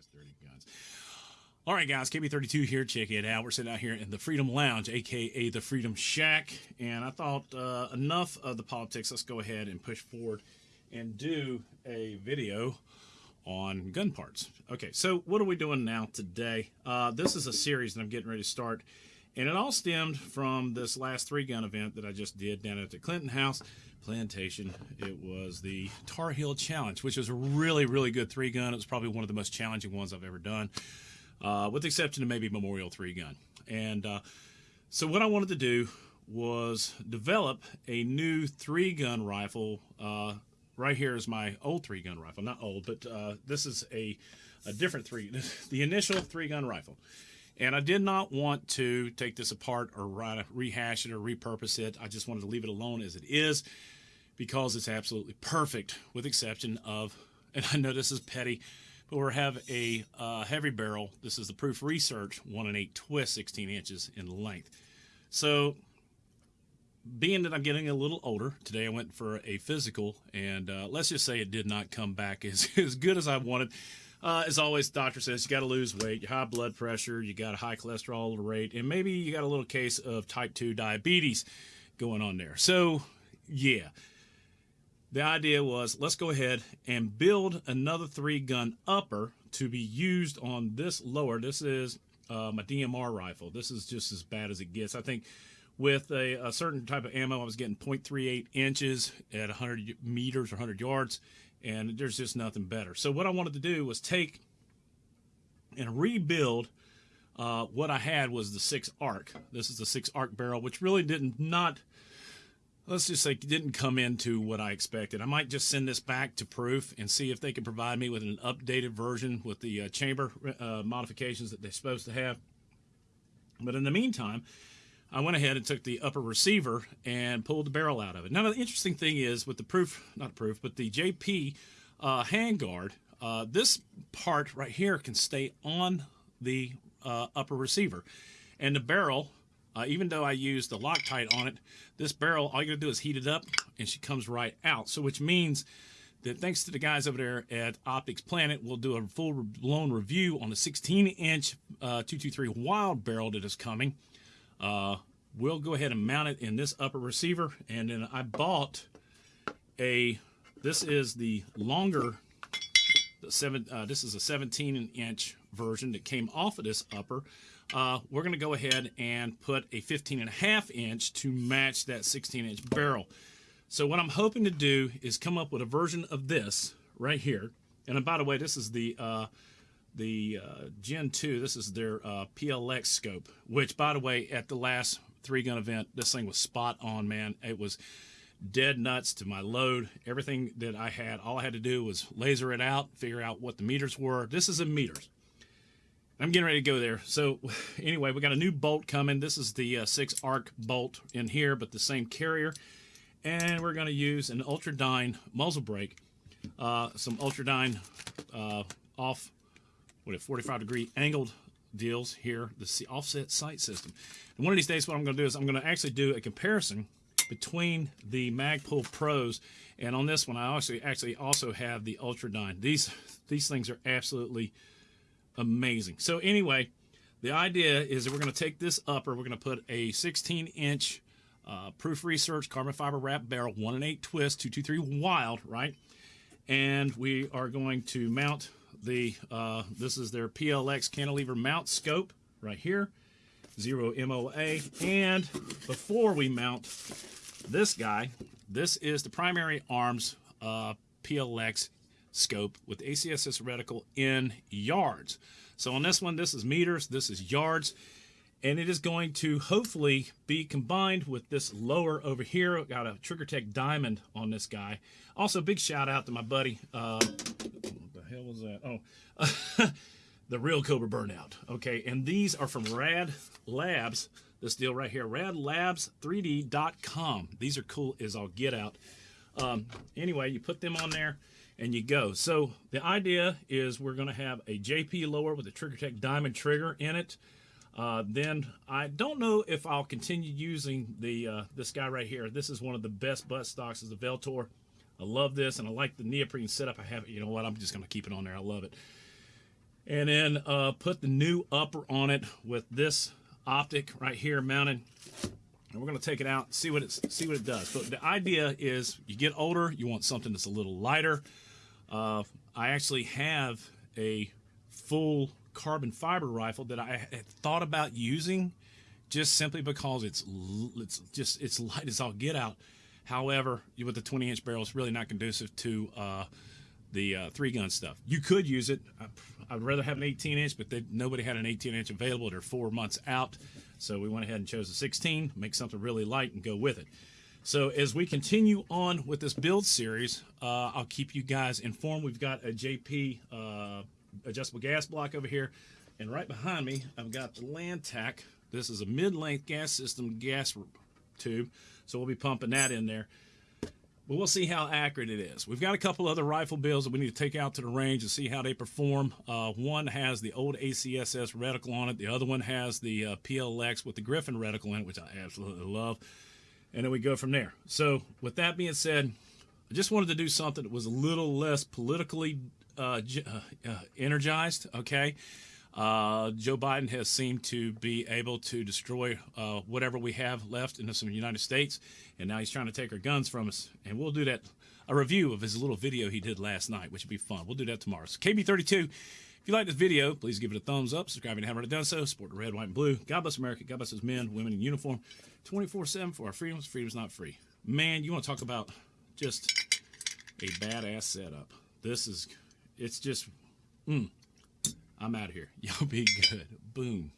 has 30 guns. All right, guys, KB32 here. Check it out. We're sitting out here in the Freedom Lounge, aka the Freedom Shack. And I thought uh, enough of the politics. Let's go ahead and push forward and do a video on gun parts. Okay, so what are we doing now today? Uh, this is a series that I'm getting ready to start. And it all stemmed from this last three gun event that I just did down at the Clinton House Plantation. It was the Tar Heel Challenge, which was a really, really good three gun. It was probably one of the most challenging ones I've ever done uh, with the exception of maybe Memorial 3 gun. And uh, so what I wanted to do was develop a new three gun rifle. Uh, right here is my old three gun rifle. Not old, but uh, this is a, a different three, the initial three gun rifle. And I did not want to take this apart or rehash it or repurpose it. I just wanted to leave it alone as it is because it's absolutely perfect with exception of, and I know this is petty, but we have a uh, heavy barrel. This is the Proof Research 1 and 8 twist, 16 inches in length. So, being that I'm getting a little older, today I went for a physical, and uh, let's just say it did not come back as, as good as I wanted. Uh, as always, doctor says you got to lose weight, you high blood pressure, you got a high cholesterol rate, and maybe you got a little case of type 2 diabetes going on there. So, yeah, the idea was let's go ahead and build another three gun upper to be used on this lower. This is uh, my DMR rifle. This is just as bad as it gets. I think with a, a certain type of ammo, I was getting 0.38 inches at 100 meters or 100 yards, and there's just nothing better. So what I wanted to do was take and rebuild uh, what I had was the six arc. This is the six arc barrel, which really didn't not let's just say didn't come into what I expected. I might just send this back to Proof and see if they can provide me with an updated version with the uh, chamber uh, modifications that they're supposed to have. But in the meantime, I went ahead and took the upper receiver and pulled the barrel out of it. Now, the interesting thing is with the Proof, not Proof, but the JP uh, handguard, uh, this part right here can stay on the uh, upper receiver. And the barrel uh, even though I use the Loctite on it, this barrel, all you gotta do is heat it up and she comes right out. So which means that thanks to the guys over there at Optics Planet, we'll do a full blown review on the 16 inch uh, 223 Wylde barrel that is coming. Uh, we'll go ahead and mount it in this upper receiver. And then I bought a, this is the longer, the seven, uh, this is a 17 inch version that came off of this upper uh, we're going to go ahead and put a 15 and a half inch to match that 16 inch barrel. So what I'm hoping to do is come up with a version of this right here. And by the way, this is the uh, the uh, Gen 2. This is their uh, PLX scope, which by the way, at the last three gun event, this thing was spot on, man. It was dead nuts to my load. Everything that I had, all I had to do was laser it out, figure out what the meters were. This is in meters. I'm getting ready to go there. So anyway, we got a new bolt coming. This is the uh, six arc bolt in here, but the same carrier. And we're going to use an Ultradyne muzzle brake, uh, some Ultradyne uh, off, what a 45 degree angled deals here, the offset sight system. And one of these days, what I'm going to do is I'm going to actually do a comparison between the Magpul Pros and on this one, I actually actually also have the Ultradyne. These these things are absolutely amazing. So anyway, the idea is that we're going to take this upper, we're going to put a 16 inch uh, Proof Research carbon fiber wrap barrel, 1 and 8 twist, 223 Wylde, right? And we are going to mount the, uh, this is their PLX cantilever mount scope right here, zero MOA. And before we mount this guy, this is the primary arms uh, PLX scope with ACSS reticle in yards. So on this one, this is meters, this is yards, and it is going to hopefully be combined with this lower over here. Got a Trigger Tech Diamond on this guy. Also, big shout out to my buddy. Uh, hell was that? Oh, the real Cobra Burnout. Okay, and these are from Rad Labs. This deal right here, radlabs3d.com. These are cool as I'll get out. Um, anyway, you put them on there and you go. So the idea is we're going to have a JP lower with a Trigger Tech Diamond trigger in it. Uh, then I don't know if I'll continue using the uh, this guy right here. This is one of the best butt stocks is the Vltor. I love this and I like the neoprene setup I have. It, you know what? I'm just going to keep it on there. I love it. and then uh, put the new upper on it with this optic right here mounted and we're going to take it out see what it's see what it does but the idea is you get older you want something that's a little lighter uh, i actually have a full carbon fiber rifle that i had thought about using just simply because it's it's just it's light as all get out however with the 20 inch barrel it's really not conducive to uh, the uh, three gun stuff. You could use it. I, would rather have an 18 inch, but they, nobody had an 18 inch available. They're four months out. So we went ahead and chose a 16, make something really light and go with it. So as we continue on with this build series, uh, I'll keep you guys informed. We've got a JP uh, adjustable gas block over here. And right behind me, I've got the Lantac. This is a mid-length gas system gas tube. So we'll be pumping that in there. But we'll see how accurate it is. We've got a couple other rifle builds that we need to take out to the range and see how they perform. Uh, one has the old ACSS reticle on it. The other one has the uh, PLX with the Griffin reticle in it, which I absolutely love. And then we go from there. So with that being said, I just wanted to do something that was a little less politically uh, uh, uh energized, okay? Uh, Joe Biden has seemed to be able to destroy uh, whatever we have left in the United States, and now he's trying to take our guns from us. And we'll do that, a review of his little video he did last night, which would be fun. We'll do that tomorrow. So KB32, if you like this video, please give it a thumbs up. Subscribe if you haven't already done so. Support the red, white, and blue. God bless America. God bless his men, women in uniform. 24-7 for our freedoms. Freedom's not free. Man, you want to talk about just a badass setup. This is, it's just, mm. I'm out of here. Y'all be good. Boom.